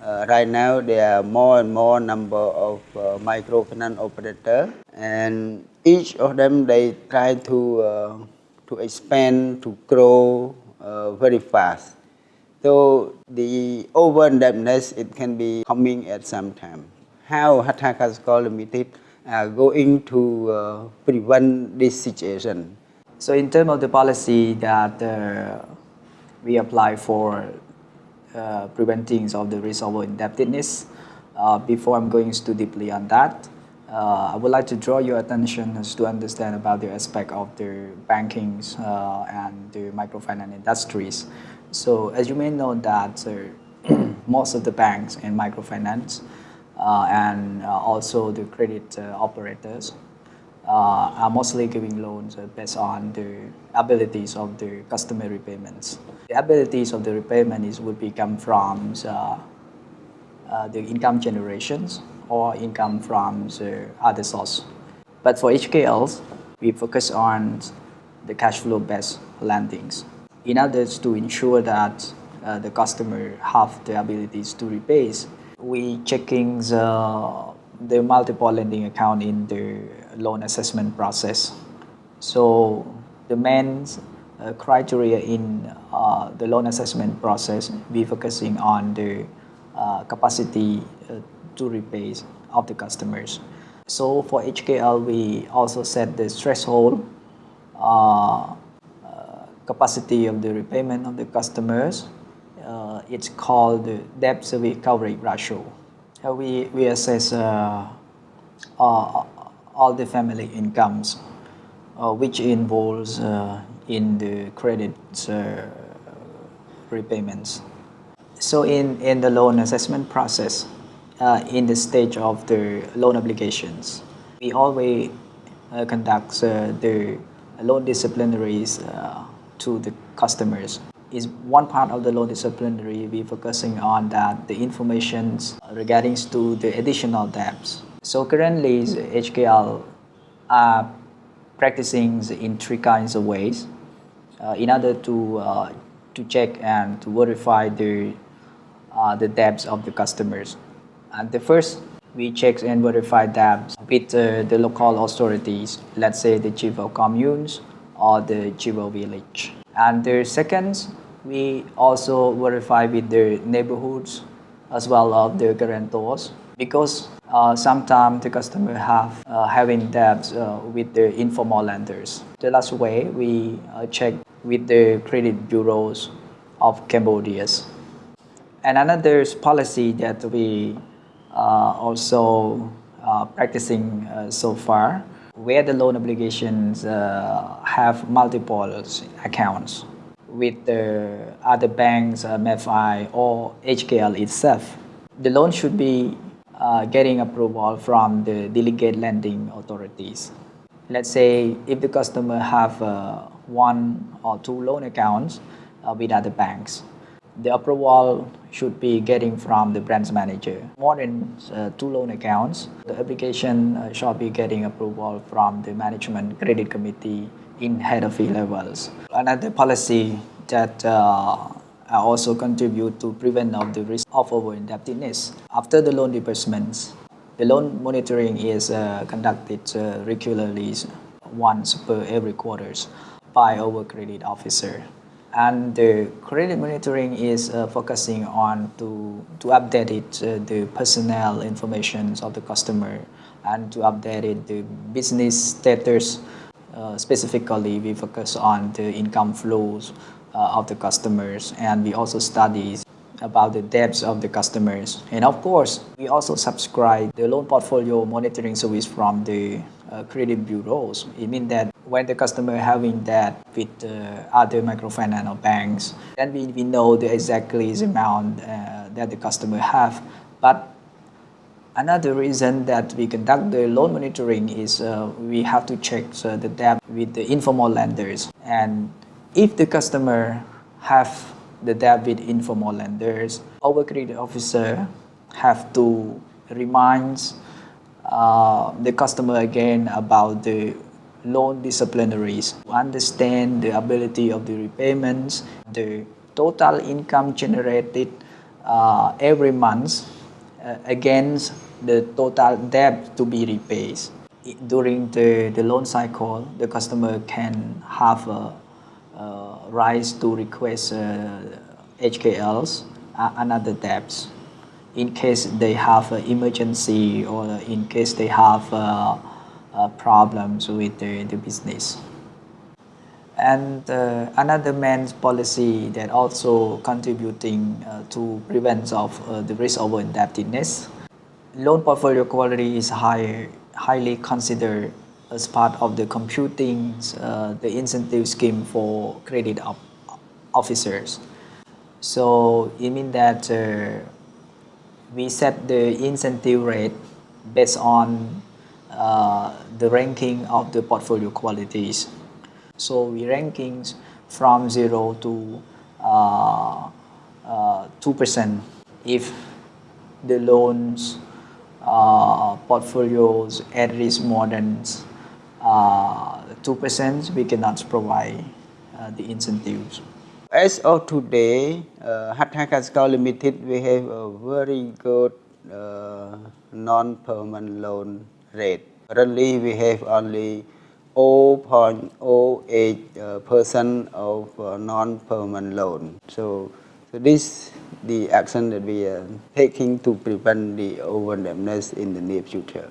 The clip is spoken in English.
Uh, right now, there are more and more number of uh, microfinance operator, and each of them they try to uh, to expand to grow uh, very fast. So the over indebtedness it can be coming at some time. How Hattha Kaksekar Limited are going to uh, prevent this situation? So in terms of the policy that uh, we apply for uh, preventing of the risk of indebtedness, uh, before I'm going too deeply on that, uh, I would like to draw your attention to understand about the aspect of the banking uh, and the microfinance industries. So as you may know that most of the banks in microfinance uh, and also the credit uh, are mostly giving loans based on the abilities of the customer repayments. The abilities of the repayment is would be come from the income generations or income from the other source. But for HKLs, we focus on the cash flow based lendings in order to ensure that uh, the customer have the abilities to repay, we checking the, the multiple lending account in the loan assessment process. So the main uh, criteria in uh, the loan assessment process, we focusing on the uh, capacity uh, to repay of the customers. So for HKL, we also set the threshold uh, capacity of the repayment of the customers. Uh, it's called the debt service coverage ratio. Uh, we, we assess uh, all the family incomes, uh, which involves uh, in the credit uh, repayments. So in, in the loan assessment process, in the stage of the loan obligations, we always conduct the loan disciplinaries to the customers is one part of the loan disciplinary we focusing on that the information regarding to the additional debts. So currently HKL are practicing in three kinds of ways uh, in order to uh, to check and to verify the uh, the debts of the customers. And the first we check and verify debts with uh, the local authorities, let's say the chief of communes or the Jivo village. And the second, we also verify with the neighborhoods as well as the guarantors because uh, sometimes the customer have uh, having debts uh, with the informal lenders. The last way we uh, check with the credit bureaus of Cambodia. And another policy that we uh, also practicing so far where the loan obligations have multiple accounts with the other banks, MFI or HKL itself. The loan should be uh, getting approval from the delegate lending authorities. Let's say if the customer have uh, one or two loan accounts uh, with other banks, the approval should be getting from the branch manager. More than uh, two loan accounts, the application uh, shall be getting approval from the management credit committee in head of E levels. Another policy that uh, also contribute to prevent of the risk of over indebtedness. After the loan disbursements, the loan monitoring is uh, conducted uh, regularly once per every quarters by our credit officer and the credit monitoring is uh, focusing on to, to update it, uh, the personnel information of the customer and to update it, the business status. Uh, specifically, we focus on the income flows of the customers and we also study about the debts of the customers. And of course, we also subscribe the loan portfolio monitoring service from the uh, credit bureaus. It means that when the customer having that with uh, other microfinance banks, then we, we know the exactly the amount uh, that the customer have. But another reason that we conduct the loan monitoring is uh, we have to check uh, the debt with the informal lenders. And if the customer have the debt with informal lenders, our credit officer have to remind uh, the customer again about the loan disciplinaries, understand the ability of the repayments, the total income generated uh, every month uh, against the total debt to be repaid. During the, the loan cycle, the customer can have a, rights to request uh, HKLs, uh, another debts, in case they have an emergency or in case they have uh, uh, problems with the, the business. And uh, another man's policy that also contributing uh, to prevent of uh, the risk over indebtedness. Loan portfolio quality is high, highly considered as part of the computing uh, the incentive scheme for credit op- officers. So it means that uh, we set the incentive rate based on uh, the ranking of the portfolio qualities. So we rankings from zero to uh, uh, 2% if the loans uh, portfolios at risk more than uh, 2%, we cannot provide uh, the incentives. As of today, uh, Hattha Kaksekar Limited, we have a very good uh, non-performing loan rate. Currently, we have only 0.08 uh, percent of uh, non-performing loan. So, so this the action that we are taking to prevent the overdebtedness in the near future.